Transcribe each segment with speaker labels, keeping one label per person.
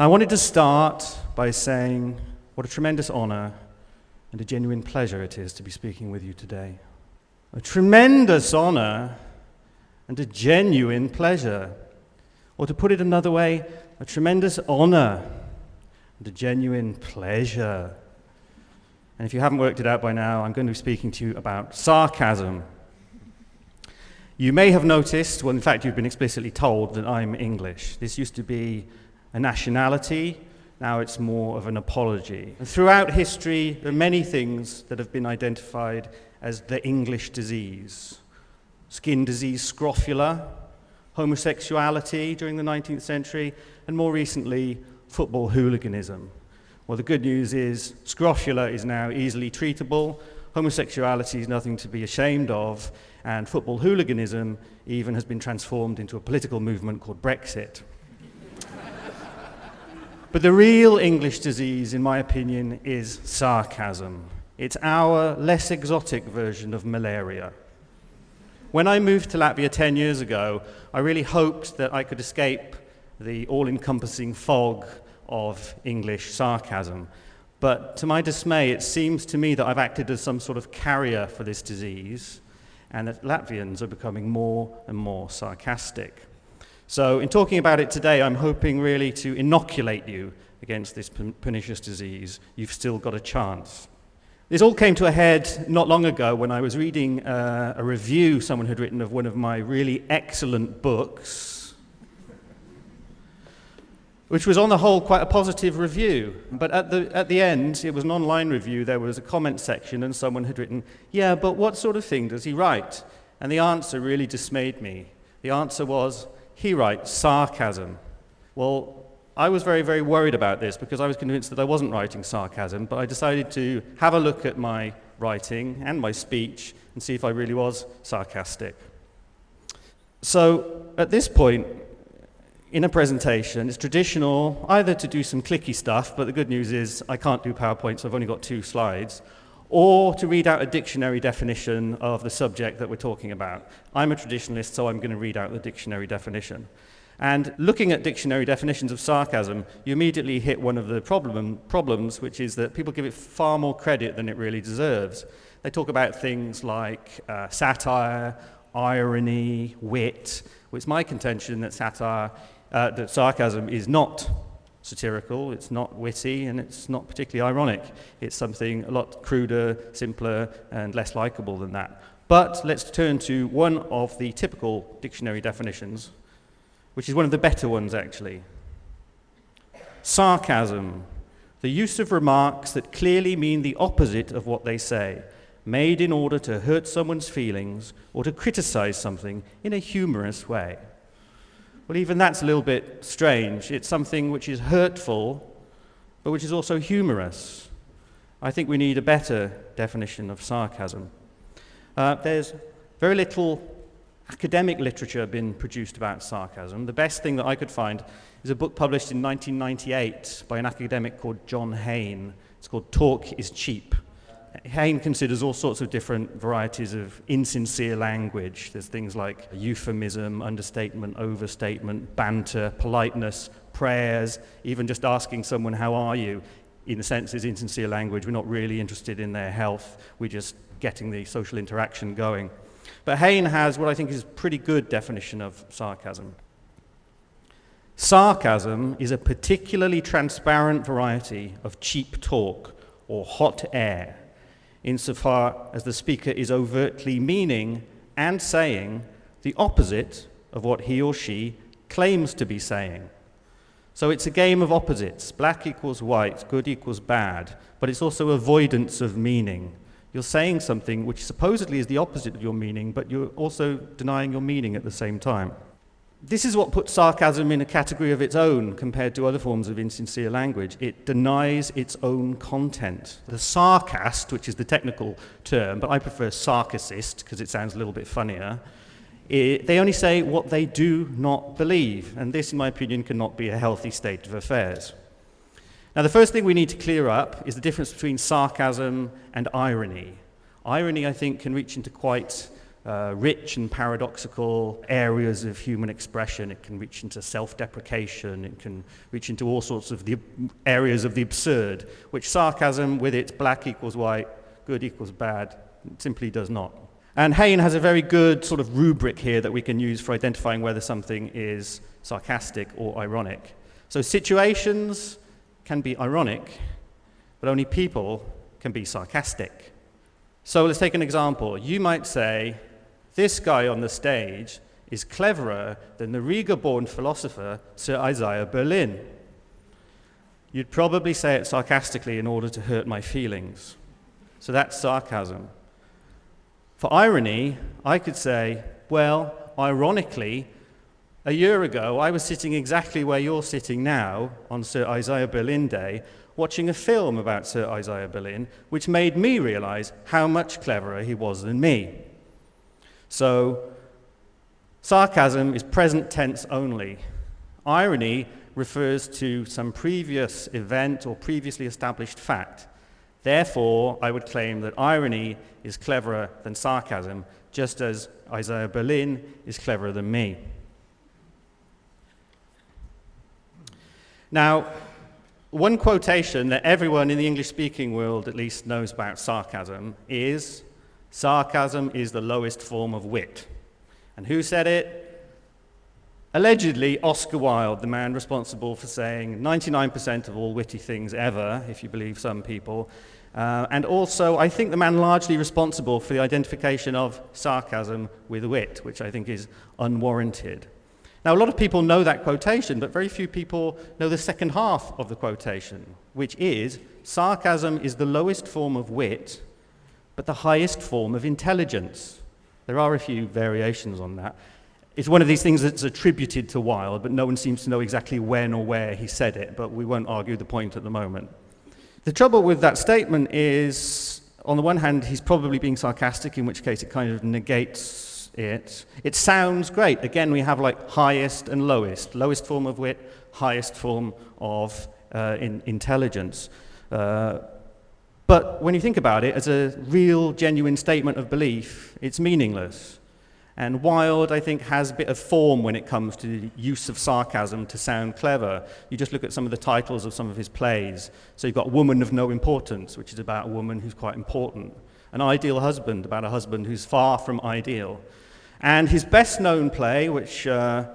Speaker 1: I wanted to start by saying what a tremendous honor and a genuine pleasure it is to be speaking with you today. A tremendous honor and a genuine pleasure. Or to put it another way, a tremendous honor and a genuine pleasure. And if you haven't worked it out by now, I'm going to be speaking to you about sarcasm. You may have noticed, well, in fact, you've been explicitly told that I'm English. This used to be a nationality, now it's more of an apology. And throughout history, there are many things that have been identified as the English disease skin disease, scrofula, homosexuality during the 19th century, and more recently, football hooliganism. Well, the good news is scrofula is now easily treatable, homosexuality is nothing to be ashamed of, and football hooliganism even has been transformed into a political movement called Brexit. But the real English disease, in my opinion, is sarcasm. It's our less exotic version of malaria. When I moved to Latvia 10 years ago, I really hoped that I could escape the all encompassing fog of English sarcasm. But to my dismay, it seems to me that I've acted as some sort of carrier for this disease, and that Latvians are becoming more and more sarcastic. So, in talking about it today, I'm hoping really to inoculate you against this pernicious disease. You've still got a chance. This all came to a head not long ago when I was reading uh, a review someone had written of one of my really excellent books, which was on the whole quite a positive review. But at the, at the end, it was an online review, there was a comment section, and someone had written, Yeah, but what sort of thing does he write? And the answer really dismayed me. The answer was, he writes sarcasm. Well, I was very, very worried about this because I was convinced that I wasn't writing sarcasm, but I decided to have a look at my writing and my speech and see if I really was sarcastic. So at this point, in a presentation, it's traditional either to do some clicky stuff, but the good news is I can't do PowerPoint, so I've only got two slides, or to read out a dictionary definition of the subject that we're talking about. I'm a traditionalist, so I'm going to read out the dictionary definition. And looking at dictionary definitions of sarcasm, you immediately hit one of the problem, problems, which is that people give it far more credit than it really deserves. They talk about things like uh, satire, irony, wit. Well, it's my contention that satire, uh, that sarcasm is not satirical, it's not witty, and it's not particularly ironic. It's something a lot cruder, simpler, and less likable than that. But let's turn to one of the typical dictionary definitions, which is one of the better ones, actually. Sarcasm, the use of remarks that clearly mean the opposite of what they say, made in order to hurt someone's feelings or to criticize something in a humorous way. Well, even that's a little bit strange. It's something which is hurtful, but which is also humorous. I think we need a better definition of sarcasm. Uh, there's very little academic literature been produced about sarcasm. The best thing that I could find is a book published in 1998 by an academic called John Haiman. It's called Talk is Cheap. Haiman considers all sorts of different varieties of insincere language. There's things like euphemism, understatement, overstatement, banter, politeness, prayers, even just asking someone, How are you? in a sense is insincere language. We're not really interested in their health, we're just getting the social interaction going. But Haiman has what I think is a pretty good definition of sarcasm. Sarcasm is a particularly transparent variety of cheap talk or hot air insofar as the speaker is overtly meaning and saying the opposite of what he or she claims to be saying. So it's a game of opposites. Black equals white, good equals bad, but it's also avoidance of meaning. You're saying something which supposedly is the opposite of your meaning, but you're also denying your meaning at the same time. This is what puts sarcasm in a category of its own compared to other forms of insincere language. It denies its own content. The sarcast, which is the technical term, but I prefer sarcasist because it sounds a little bit funnier, it, they only say what they do not believe. And this, in my opinion, cannot be a healthy state of affairs. Now, the first thing we need to clear up is the difference between sarcasm and irony. Irony, I think, can reach into quite uh, rich and paradoxical areas of human expression. It can reach into self deprecation, it can reach into all sorts of the areas of the absurd, which sarcasm, with its black equals white, good equals bad, simply does not. And Haiman has a very good sort of rubric here that we can use for identifying whether something is sarcastic or ironic. So situations can be ironic, but only people can be sarcastic. So let's take an example. You might say, this guy on the stage is cleverer than the Riga-born philosopher Sir Isaiah Berlin. You'd probably say it sarcastically in order to hurt my feelings. So that's sarcasm. For irony, I could say, well, ironically, a year ago, I was sitting exactly where you're sitting now on Sir Isaiah Berlin Day, watching a film about Sir Isaiah Berlin, which made me realize how much cleverer he was than me. So, sarcasm is present tense only. Irony refers to some previous event or previously established fact. Therefore, I would claim that irony is cleverer than sarcasm, just as Isaiah Berlin is cleverer than me. Now, one quotation that everyone in the English speaking world at least knows about sarcasm is Sarcasm is the lowest form of wit. And who said it? Allegedly, Oscar Wilde, the man responsible for saying 99% of all witty things ever, if you believe some people. Uh, and also, I think the man largely responsible for the identification of sarcasm with wit, which I think is unwarranted. Now, a lot of people know that quotation, but very few people know the second half of the quotation, which is sarcasm is the lowest form of wit but the highest form of intelligence. There are a few variations on that. It's one of these things that's attributed to Wilde, but no one seems to know exactly when or where he said it, but we won't argue the point at the moment. The trouble with that statement is, on the one hand, he's probably being sarcastic, in which case it kind of negates it. It sounds great. Again, we have like highest and lowest. Lowest form of wit, highest form of uh, in intelligence. Uh, but when you think about it as a real, genuine statement of belief, it's meaningless. And Wilde, I think, has a bit of form when it comes to the use of sarcasm to sound clever. You just look at some of the titles of some of his plays. So you've got Woman of No Importance, which is about a woman who's quite important. An Ideal Husband, about a husband who's far from ideal. And his best known play, which uh,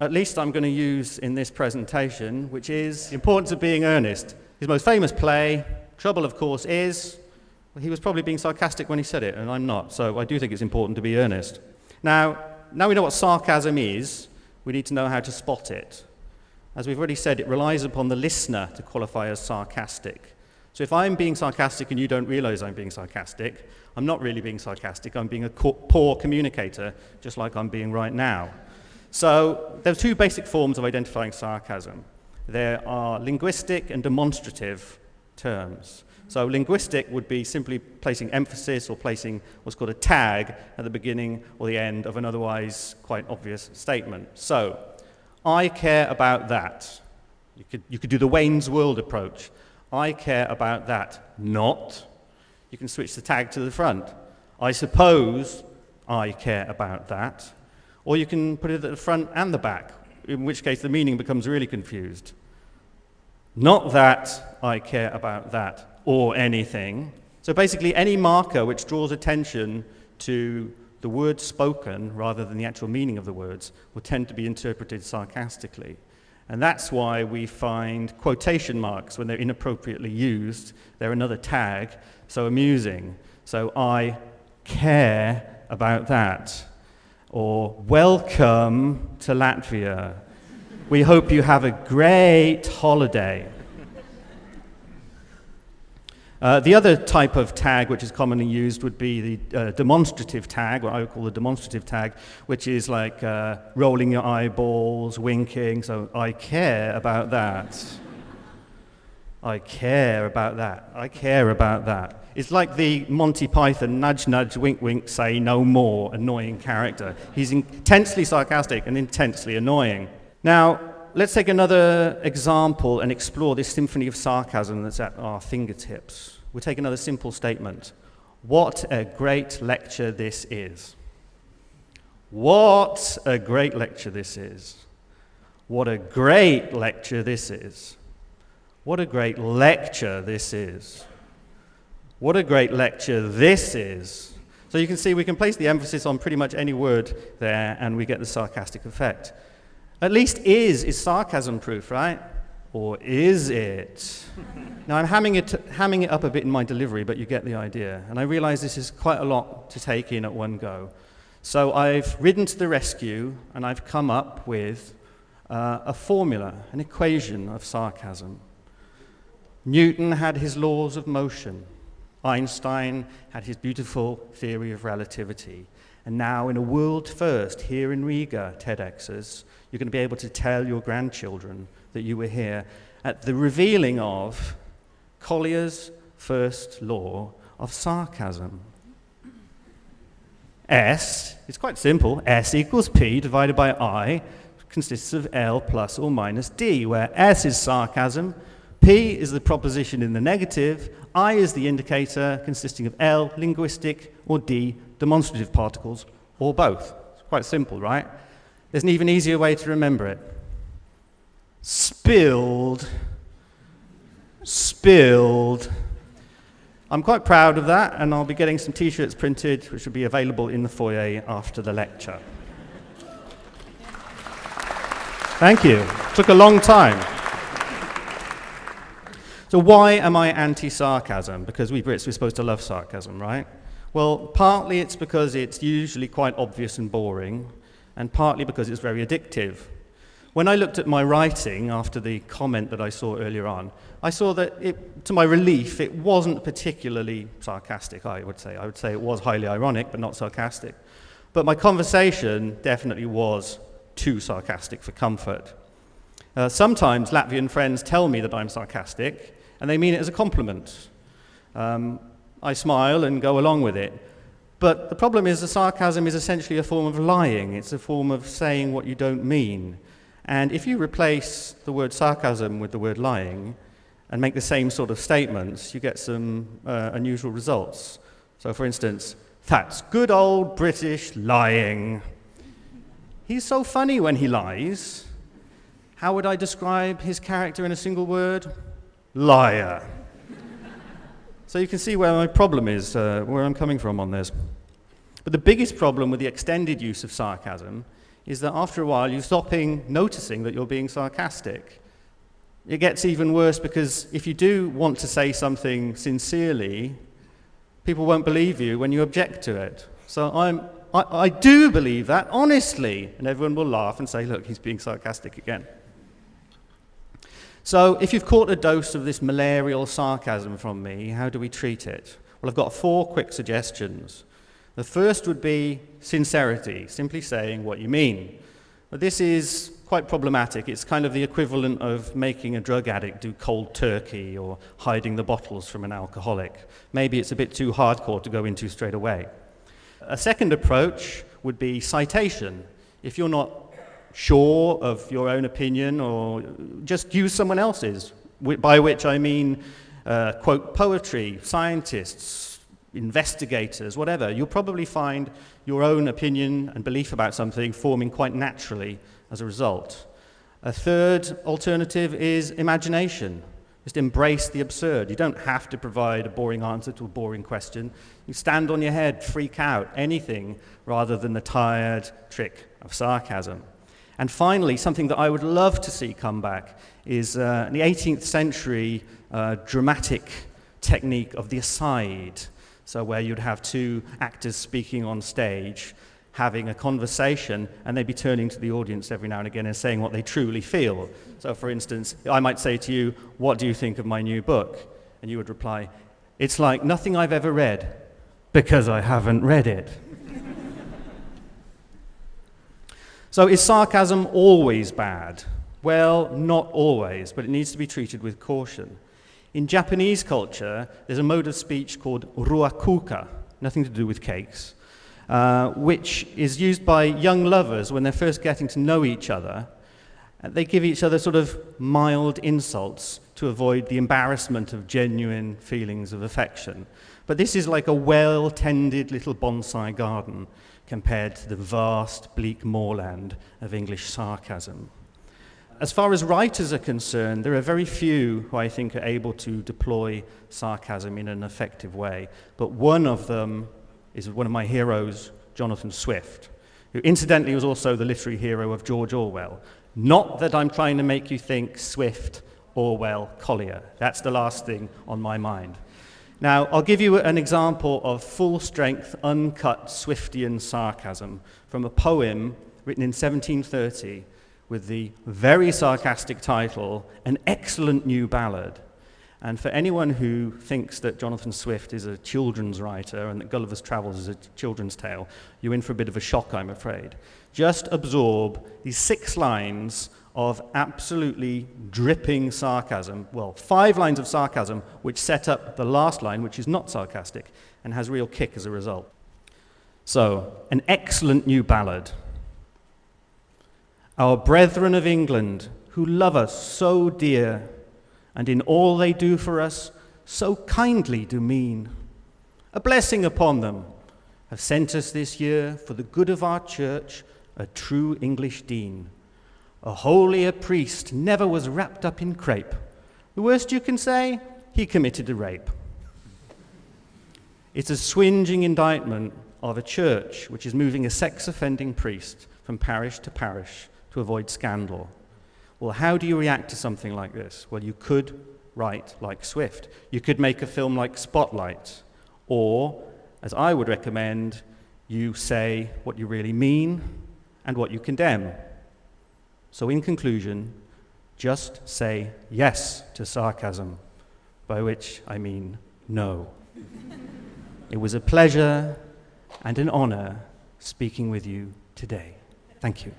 Speaker 1: at least I'm going to use in this presentation, which is The Importance of Being Earnest. His most famous play, Trouble, of course, is well, he was probably being sarcastic when he said it, and I'm not. So I do think it's important to be earnest. Now, now we know what sarcasm is, we need to know how to spot it. As we've already said, it relies upon the listener to qualify as sarcastic. So if I'm being sarcastic and you don't realize I'm being sarcastic, I'm not really being sarcastic, I'm being a poor communicator, just like I'm being right now. So there are two basic forms of identifying sarcasm. There are linguistic and demonstrative, terms. So linguistic would be simply placing emphasis or placing what's called a tag at the beginning or the end of an otherwise quite obvious statement. So, I care about that. You could, you could do the Wayne's World approach. I care about that. Not. You can switch the tag to the front. I suppose I care about that. Or you can put it at the front and the back, in which case the meaning becomes really confused. Not that I care about that or anything. So basically, any marker which draws attention to the words spoken rather than the actual meaning of the words will tend to be interpreted sarcastically. And that's why we find quotation marks when they're inappropriately used. They're another tag, so amusing. So I care about that. Or welcome to Latvia. We hope you have a great holiday. Uh, the other type of tag which is commonly used would be the uh, demonstrative tag, what I would call the demonstrative tag, which is like uh, rolling your eyeballs, winking. So I care about that. I care about that. I care about that. It's like the Monty Python nudge, nudge, wink, wink, say no more annoying character. He's intensely sarcastic and intensely annoying. Now, let's take another example and explore this symphony of sarcasm that's at our fingertips. We'll take another simple statement. What a great lecture this is. What a great lecture this is. What a great lecture this is. What a great lecture this is. What a great lecture this is. So you can see we can place the emphasis on pretty much any word there and we get the sarcastic effect. At least is is sarcasm proof, right? Or is it? now I'm hamming it, hamming it up a bit in my delivery, but you get the idea. And I realize this is quite a lot to take in at one go. So I've ridden to the rescue and I've come up with uh, a formula, an equation of sarcasm. Newton had his laws of motion. Einstein had his beautiful theory of relativity. And now, in a world first here in Riga, TEDx's, you're going to be able to tell your grandchildren that you were here at the revealing of Collier's first law of sarcasm. S is quite simple. S equals P divided by I consists of L plus or minus D, where S is sarcasm, P is the proposition in the negative, I is the indicator consisting of L, linguistic, or D, demonstrative particles, or both. It's quite simple, right? There's an even easier way to remember it. Spilled, spilled. I'm quite proud of that, and I'll be getting some t-shirts printed, which will be available in the foyer after the lecture. Thank you. Took a long time. So why am I anti-sarcasm? Because we Brits, we're supposed to love sarcasm, right? Well, partly it's because it's usually quite obvious and boring, and partly because it's very addictive. When I looked at my writing after the comment that I saw earlier on, I saw that, it, to my relief, it wasn't particularly sarcastic, I would say. I would say it was highly ironic, but not sarcastic. But my conversation definitely was too sarcastic for comfort. Uh, sometimes Latvian friends tell me that I'm sarcastic, and they mean it as a compliment. Um, I smile and go along with it. But the problem is the sarcasm is essentially a form of lying. It's a form of saying what you don't mean. And if you replace the word sarcasm with the word lying and make the same sort of statements, you get some uh, unusual results. So, for instance, that's good old British lying. He's so funny when he lies. How would I describe his character in a single word? liar. So you can see where my problem is, uh, where I'm coming from on this. But the biggest problem with the extended use of sarcasm is that after a while you stop noticing that you're being sarcastic. It gets even worse because if you do want to say something sincerely, people won't believe you when you object to it. So I'm, I, I do believe that, honestly. And everyone will laugh and say, look, he's being sarcastic again. So, if you've caught a dose of this malarial sarcasm from me, how do we treat it? Well, I've got four quick suggestions. The first would be sincerity, simply saying what you mean. But this is quite problematic. It's kind of the equivalent of making a drug addict do cold turkey or hiding the bottles from an alcoholic. Maybe it's a bit too hardcore to go into straight away. A second approach would be citation. If you're not sure of your own opinion or just use someone else's, by which I mean, uh, quote, poetry, scientists, investigators, whatever. You'll probably find your own opinion and belief about something forming quite naturally as a result. A third alternative is imagination. Just embrace the absurd. You don't have to provide a boring answer to a boring question. You stand on your head, freak out, anything rather than the tired trick of sarcasm. And finally, something that I would love to see come back is uh, the 18th century uh, dramatic technique of the aside. So, where you'd have two actors speaking on stage, having a conversation, and they'd be turning to the audience every now and again and saying what they truly feel. So, for instance, I might say to you, What do you think of my new book? And you would reply, It's like nothing I've ever read because I haven't read it. So, is sarcasm always bad? Well, not always, but it needs to be treated with caution. In Japanese culture, there's a mode of speech called ruakuka, nothing to do with cakes, uh, which is used by young lovers when they're first getting to know each other. They give each other sort of mild insults to avoid the embarrassment of genuine feelings of affection. But this is like a well tended little bonsai garden compared to the vast, bleak moorland of English sarcasm. As far as writers are concerned, there are very few who I think are able to deploy sarcasm in an effective way. But one of them is one of my heroes, Jonathan Swift, who incidentally was also the literary hero of George Orwell. Not that I'm trying to make you think Swift, Orwell, Collier. That's the last thing on my mind. Now, I'll give you an example of full strength, uncut Swiftian sarcasm from a poem written in 1730 with the very sarcastic title, An Excellent New Ballad. And for anyone who thinks that Jonathan Swift is a children's writer and that Gulliver's Travels is a children's tale, you're in for a bit of a shock, I'm afraid. Just absorb these six lines of absolutely dripping sarcasm. Well, five lines of sarcasm, which set up the last line, which is not sarcastic and has real kick as a result. So, an excellent new ballad our brethren of England, who love us so dear, and in all they do for us so kindly do mean. A blessing upon them, have sent us this year for the good of our church a true English dean. A holier priest never was wrapped up in crape. The worst you can say, he committed a rape. It's a swinging indictment of a church which is moving a sex offending priest from parish to parish to avoid scandal. Well, how do you react to something like this? Well, you could write like Swift. You could make a film like Spotlight. Or, as I would recommend, you say what you really mean and what you condemn. So, in conclusion, just say yes to sarcasm, by which I mean no. it was a pleasure and an honor speaking with you today. Thank you.